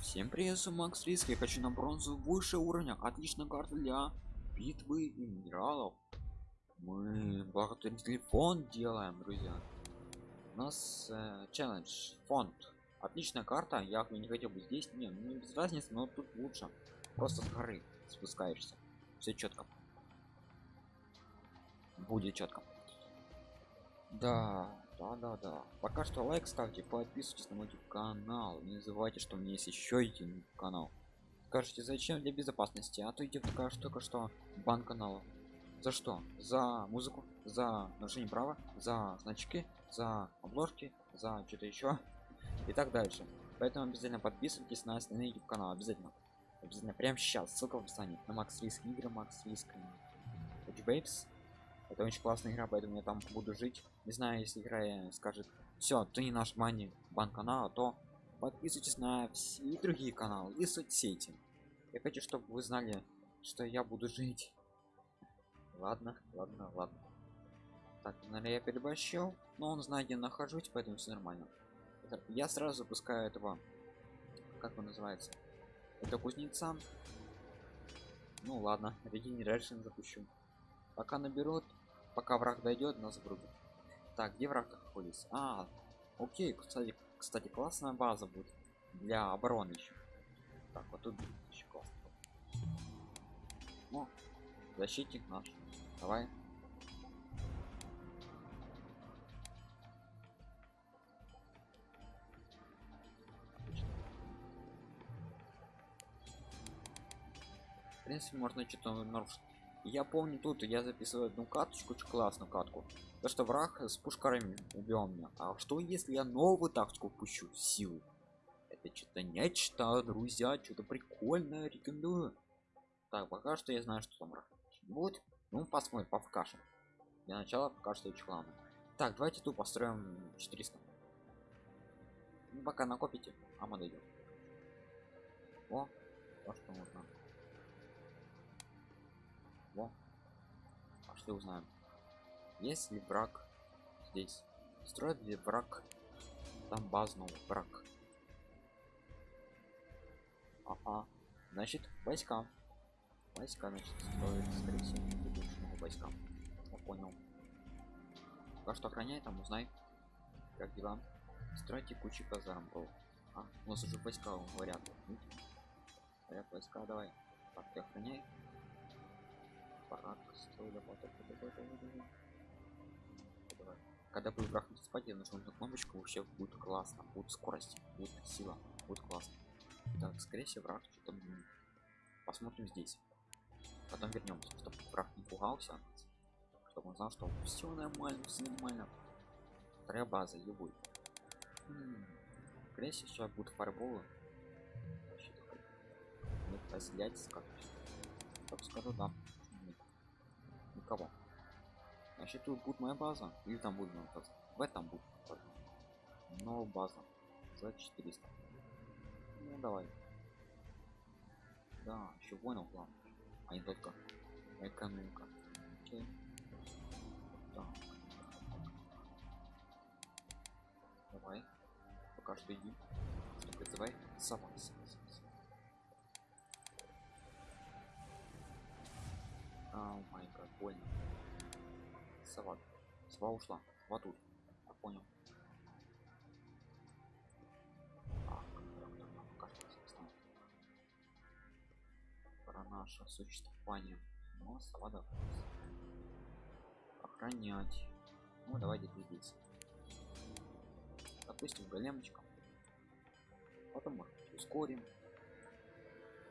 всем привет, Макс Риск. Я хочу на бронзу выше уровня. Отличная карта для битвы и минералов. Мы благотворительный фонд делаем, друзья. У нас э, челлендж, фонд. Отличная карта. Я не хотел бы здесь. Не, ну, не без разницы, но тут лучше. Просто с горы спускаешься. Все четко. Будет четко. Да, да, да, да. Пока что лайк ставьте, подписывайтесь на мой канал. Не забывайте, что у меня есть еще один канал. Скажите, зачем для безопасности? А то идет такая штука, что бан канала. За что? За музыку, за нарушение права, за значки, за обложки, за что-то еще и так дальше. Поэтому обязательно подписывайтесь на остальные YouTube канал, обязательно. Обязательно прямо сейчас, ссылка в описании. На Макс Риск игры, Макс Риск. Бейбс это очень классная игра поэтому я там буду жить не знаю если игра скажет все ты не наш мани бан канала то подписывайтесь на все другие каналы и соцсети. Я хочу чтобы вы знали что я буду жить. Ладно ладно ладно. Так наверное я переборщил но он знает где нахожусь поэтому все нормально. Я сразу запускаю этого как он называется это кузнеца. Ну ладно регенерашн запущу. Пока наберут пока враг дойдет нас врубит так где враг находится? А окей кстати кстати классная база будет для обороны еще так вот тут еще классно ну защитник наш. Давай. В принципе можно что-то нарушить я помню тут я записываю одну каточку очень классную катку то что враг с пушкарами убил меня. А что если я новую тактику пущу силу? Это что-то нечто друзья что-то прикольное рекомендую. Так пока что я знаю что там враг. Будет ну посмотрим по покажем. Для начала пока что очень главное. Так давайте тут построим 400 ну, пока накопите а мы дойдем о то что нужно во. Пошли узнаем. Есть ли враг здесь? Строит ли враг там базного враг? Ага. Значит, войска. Войска, значит, строит, скорее всего, будущему войска. Я понял. Пока что охраняй там, узнай. Как дела? Стройте кучу казарм, бро. А, у нас уже войска говорят. Говорят, войска, давай. Так, ты охраняй парад строили когда будет враг спать я нажму на кнопочку вообще будет классно будет скорость будет сила будет классно. Так скорее всего враг что-то посмотрим здесь. Потом вернемся чтобы враг не пугался. Чтобы он знал что все нормально все нормально. Вторая база любой скорее всего сейчас будут фарболы не поселять скажу так скажу да кого? Значит тут будет моя база. Или там будет моя база. В этом будет но база за 400 ну давай. Да еще понял план а не только. Экономика. Окей. Так. давай. Пока что иди. Призывай сама о май гад больно сова. Сова ушла. Вот тут. Я понял. Про наше существование. Но сова да охранять. Ну давайте двигаться. Допустим големочка. Потом может ускорим.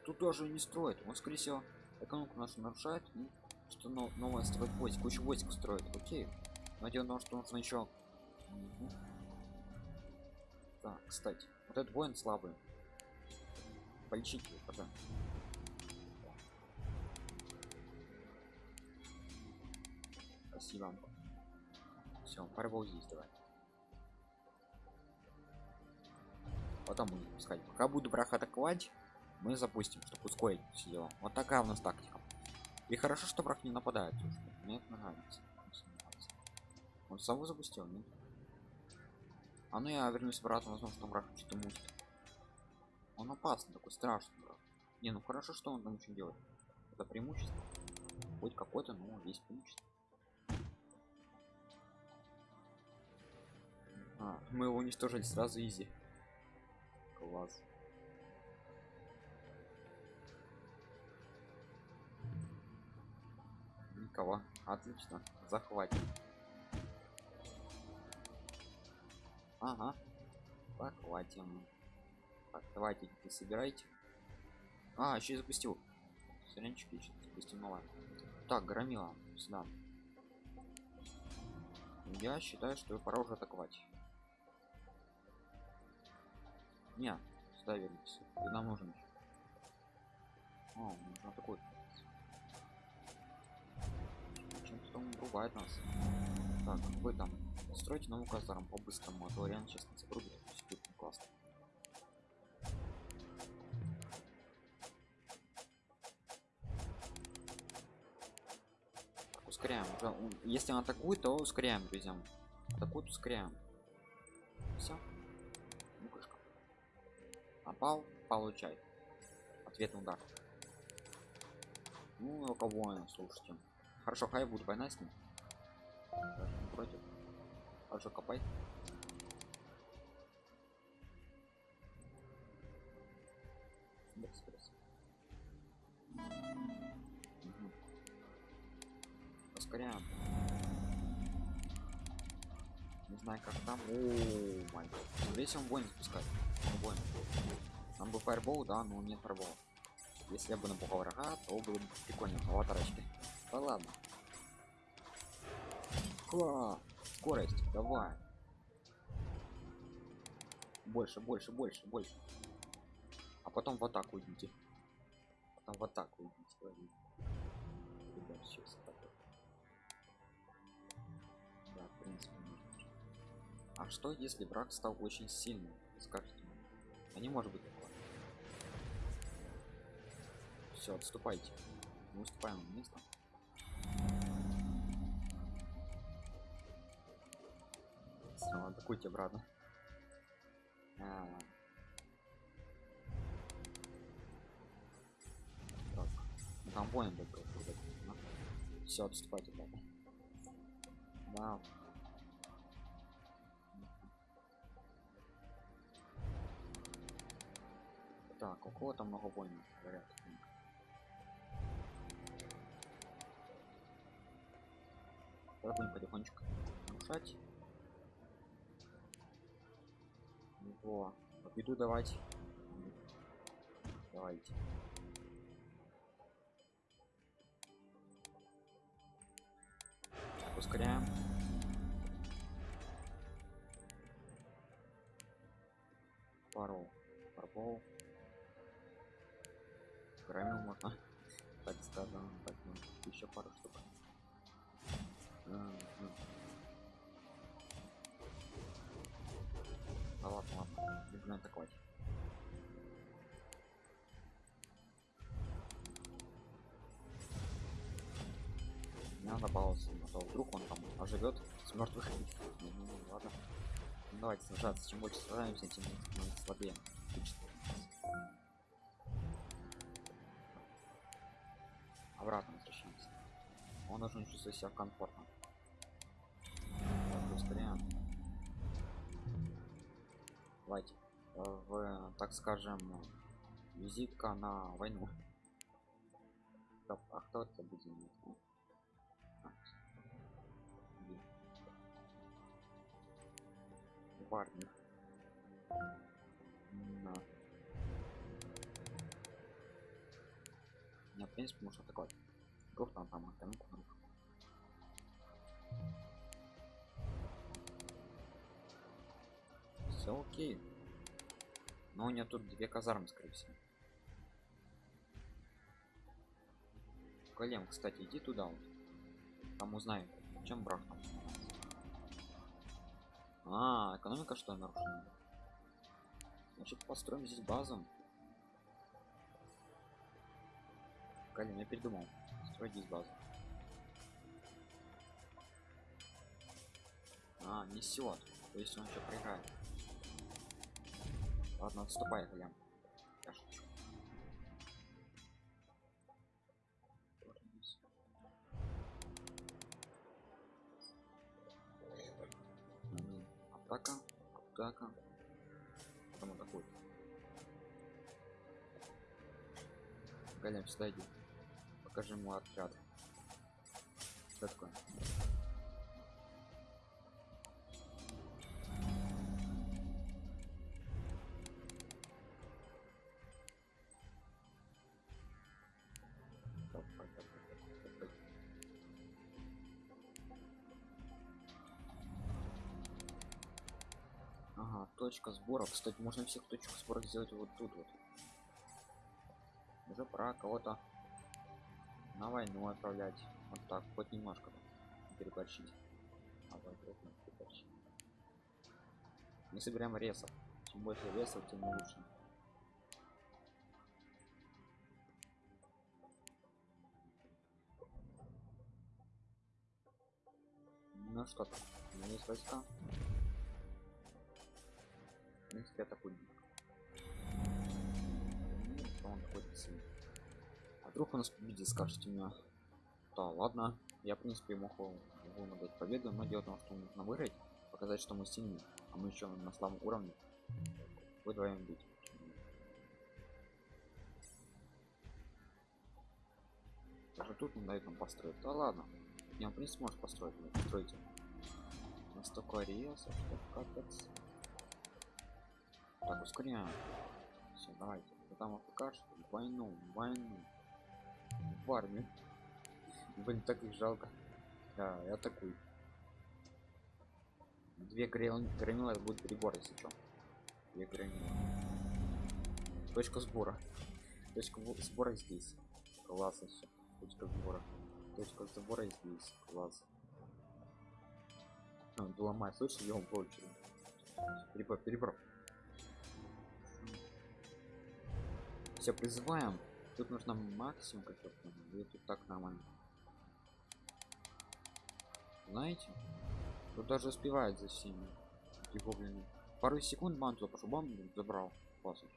Тут тоже не строит он скорее всего экономику нашу нарушает и что но, новое строит войск кучу войск строит. Окей. Но дело что нужно еще угу. так кстати вот этот воин слабый. Полечите его пока. Спасибо. Все фарбол здесь давай. Потом будем пускать пока буду брах атаковать мы запустим чтобы ускорить все дела. Вот такая у нас тактика и хорошо что враг не нападает мне это нравится он саму запустил нет? а ну я вернусь обратно возможно что враг что-то мутит Он опасный, такой страшный. Брат. Не, ну хорошо, что он там ничего делает. Это преимущество. Хоть какой-то, но есть преимущество. А, мы его уничтожили сразу изи. Класс. Никого. Отлично. Захватим. Ага. Захватим. Так, давайте собирайте. А, еще и запустил. Еще запустил, ну ладно. Так, громила, сюда. Я считаю, что пора уже атаковать. Не, сюда вернись. Ты нам нужен. О, нужно такой. Бывает нас. Так, вы там стройте новую казарму по-быстрому, а то реально сейчас. Все будет классно. Так, ускоряем. Если он атакует, то ускоряем, друзья. Атакует, ускоряем. Все. Ну. Напал, получай. Ответный удар. Ну, кого слушайте. Хорошо, хай будет война с ним. Против. Хорошо, копай. Экспресс. Мгм. Ускоряем. Не знаю, как там. О, май гад. Здесь он воин спускать. Воин. Нам бы фаербол, да, но нет фаербола. Если я бы напугал врага, то было бы прикольно. Аватарочки. Да ладно. Ха! Скорость, давай. Больше, больше, больше, больше. А потом в атаку идите. Потом в атаку идите. Ребят, сейчас атаку. Да, в принципе, можно. А что если враг стал очень сильным? Скажите мне. А не может быть такого. Все, отступайте. Мы уступаем место. Все, атакуйте обратно. А. Так, ну там воин был. Все, отступайте, ребята. Да. Так, у кого там много воинов? Говорят. Будем потихонечку нарушать. Во, иду давать. Давайте. Ускоряем. Пару. Парбол. Громил можно. Так скажем, так, ну, еще пару штук. М, м. Да ладно, ладно, будем атаковать. Не надо баловаться, а то вдруг он там оживет с мертвых. Ну, ну, ладно. Ну, давайте сражаться. Чем больше сражаемся, тем мы слабее. Обратно возвращаемся. Он должен чувствовать себя комфортно. Давайте. э, В, так скажем, визитка на войну. А кто это будет? ну? Парни. На. Не, в принципе, можно атаковать. Вдруг там там экономику нарушил. Все окей. Но у нее тут две казармы, скорее всего. Колем, кстати, иди туда вот. Там узнаем, чем брак там. А, экономика что нарушена? Значит, построим здесь базу. Колем, я передумал. Строить здесь базу. А, несет. То есть он еще проиграет. Ладно, отступай, Колем. Я шучу. Атака, атака. Потом атакуй. Голем, сюда иди. Покажи ему отряд. Что такое? Точка сбора. Кстати, можно всех точек сбора сделать вот тут вот. Уже пора кого-то на войну отправлять. Вот так, хоть немножко переборщить. А не переборщить. Мы собираем ресов. Чем больше ресов, тем лучше. Ну что там? У меня есть войска. Принципе, атакуем. Ну, что он находится? А вдруг он нас победит, скажете мне. Да, ладно. Я, в принципе, мог ему дать победу, но дело в том, что нужно выиграть, показать, что мы сильны, а мы еще на слабом уровне. Вы вдвоем бить. Даже тут не дает нам построить. Да ладно. Он, в принципе, может построить. Ну, постройте. У нас столько ресов, что капец. Ускоряем. Все, давайте. Там покажешь войну, войну. В армию. Блин, так их жалко. Да, и атакуй. Две грани- гранила это будет прибор, если что. Две гранила. Точка сбора. Точка сбора здесь. Классно все. Точка сбора. Точка сбора здесь. Класс. А, ломай, слышишь, я по очереди. Перебор, перебор. Все, призываем. Тут нужно максимум как я тут так нормально. Знаете? Тут даже успевает за всеми. Гоблины. Пару секунд манту пошел, бам, забрал. Классно.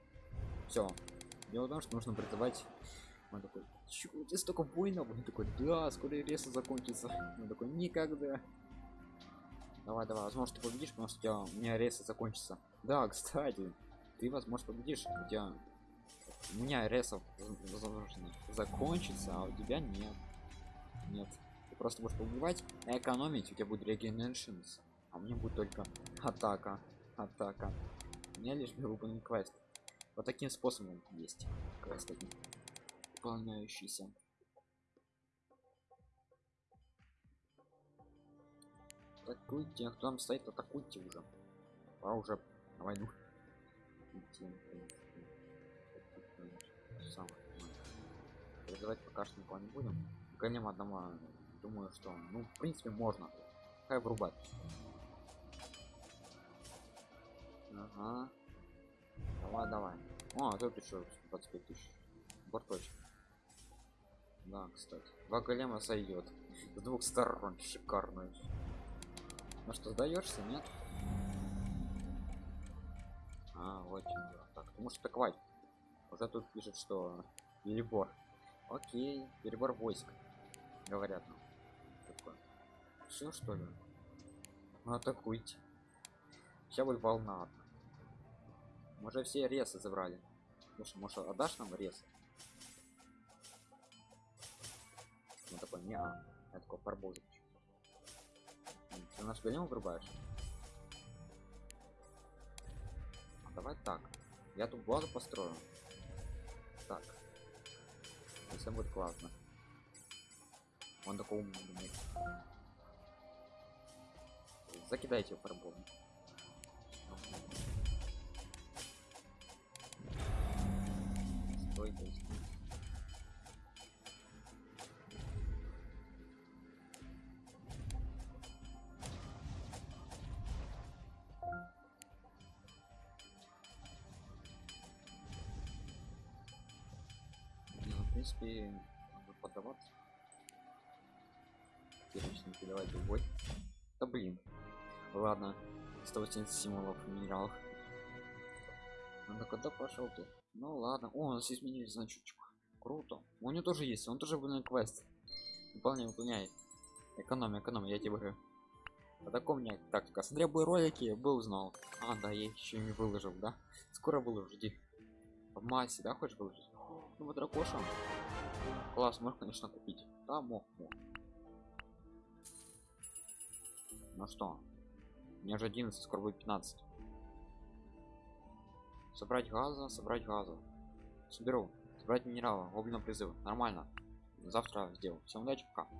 Все. Дело в том, что нужно призывать. Он такой, у тебя столько воинов? Он такой, да, скоро реса закончится. Он такой, никогда. Давай, давай, возможно, ты победишь, потому что у, меня реса закончится. Да, кстати, ты, возможно, победишь, у тебя... У меня ресов, закончится, а у тебя нет. Нет. Ты просто будешь побивать, а экономить, у тебя будет регенершнс. А мне будет только атака, атака. У меня лишь выполнен квест. Вот таким способом есть квест один. Выполняющийся. Атакуйте, а кто там стоит, атакуйте уже. Пора уже на войну. Идти, в. Самых, ну, Призывать пока что никого не будем. Гоним одного, думаю, что, ну, в принципе, можно. Хай врубать. Ага. Давай, давай. О, а тут еще 25 тысяч. Борточек. Да, кстати. Два голема сойдет. С двух сторон. Шикарно. Ну что, сдаешься, нет? А, вот чем дело. Так, ты можешь атаковать. Уже тут пишет, что перебор. Окей, перебор войск. Говорят нам. Все что ли? Ну, атакуйте. Сейчас будет волна одна. Мы уже все ресы забрали. Слушай, может отдашь нам рез? Он такой, не -а. Я такой парбозик. Ты наш голем вырубаешь? А давай так. Я тут базу построю. Так. И все будет классно. Он такой умный. Закидайте его парболом. Принципе, надо поддаваться. Перечники, давайте в бой. Да блин. Ладно. 180 символов в минералах. Ну так куда пошел ты? Ну ладно. О, у нас изменили значочек. Круто. У него тоже есть, он тоже выполняет квест. Выполняй, выполняй. Экономия, экономия, я тебе говорю. А таком у тактика. Смотря бы ролики, бы узнал. А, да, я еще не выложил, да? Скоро выложу, жди. В массе, да, хочешь выложить? Ну вот дракоша. Класс, можешь, конечно, купить. Да, мог, мог. Ну что? У меня же 11, скоро будет 15. Собрать газа, собрать газа. Соберу. Собрать минералы, огненного призыва. Нормально. Завтра сделаю. Всем удачи, пока.